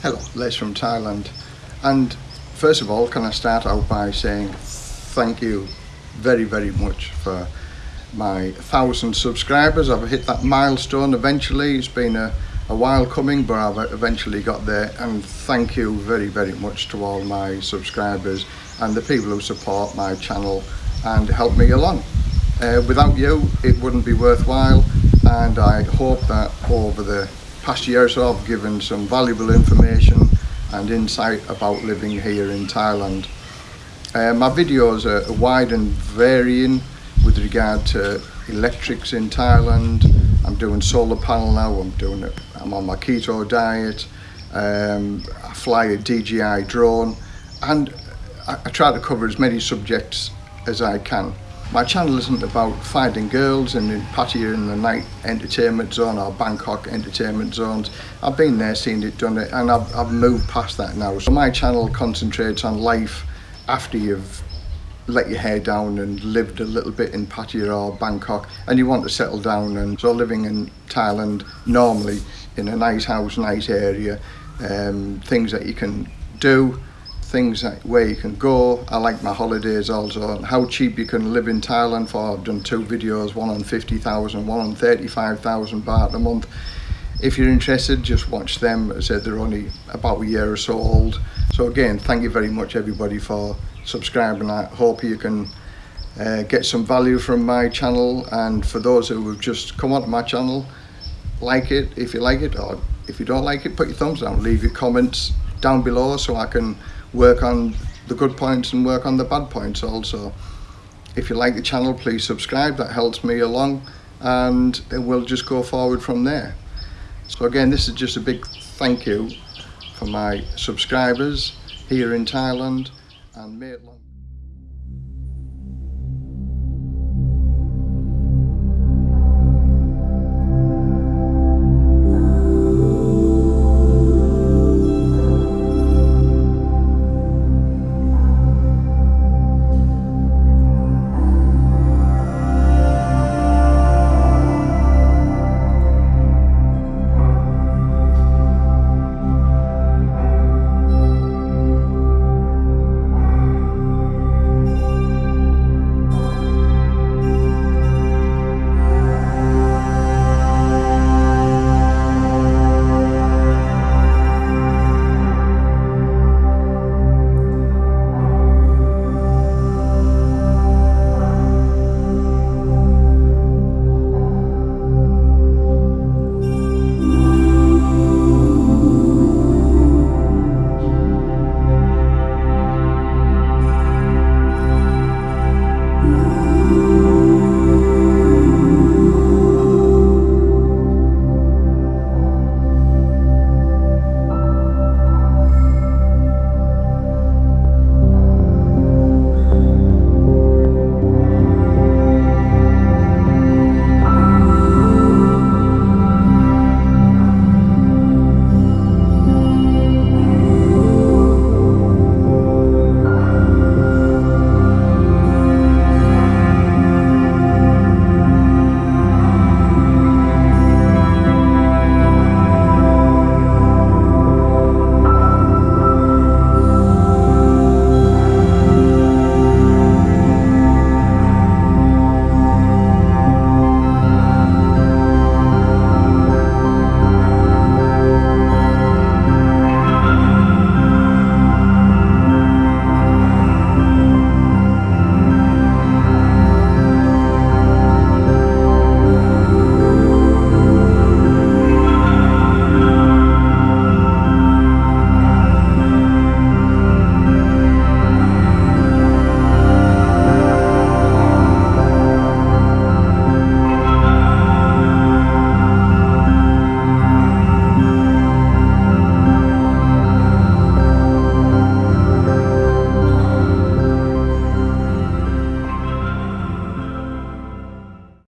Hello, Les from Thailand. And first of all, can I start out by saying thank you very, very much for my thousand subscribers. I've hit that milestone eventually. It's been a, a while coming, but I've eventually got there. And thank you very, very much to all my subscribers and the people who support my channel and help me along. Uh, without you, it wouldn't be worthwhile. And I hope that over the past year so I've given some valuable information and insight about living here in Thailand. Uh, my videos are wide and varying with regard to electrics in Thailand. I'm doing solar panel now, I'm doing it, I'm on my keto diet, um, I fly a DJI drone and I, I try to cover as many subjects as I can. My channel isn't about finding girls and in in the night entertainment zone or Bangkok entertainment zones. I've been there, seen it, done it, and I've, I've moved past that now. So my channel concentrates on life after you've let your hair down and lived a little bit in Pattaya or Bangkok and you want to settle down and so living in Thailand normally in a nice house, nice area, um, things that you can do things that, where you can go. I like my holidays also how cheap you can live in Thailand for. I've done two videos, one on 50,000, one on 35,000 baht a month. If you're interested, just watch them. As I said, they're only about a year or so old. So again, thank you very much everybody for subscribing. I hope you can uh, get some value from my channel and for those who have just come onto my channel, like it if you like it or if you don't like it, put your thumbs down, leave your comments down below so I can work on the good points and work on the bad points also. If you like the channel, please subscribe. That helps me along and we'll just go forward from there. So again, this is just a big thank you for my subscribers here in Thailand and may it long